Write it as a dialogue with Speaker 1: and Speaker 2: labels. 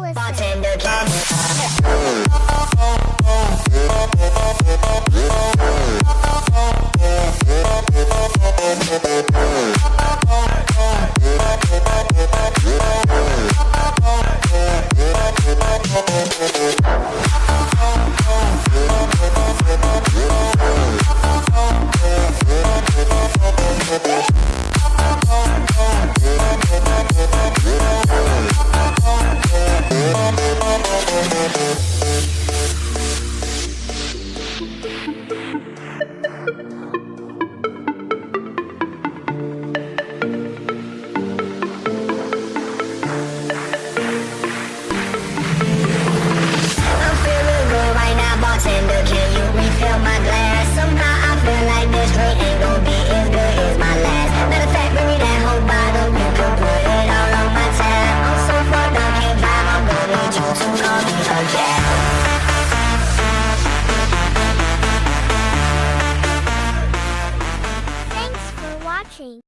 Speaker 1: Bartender, watching.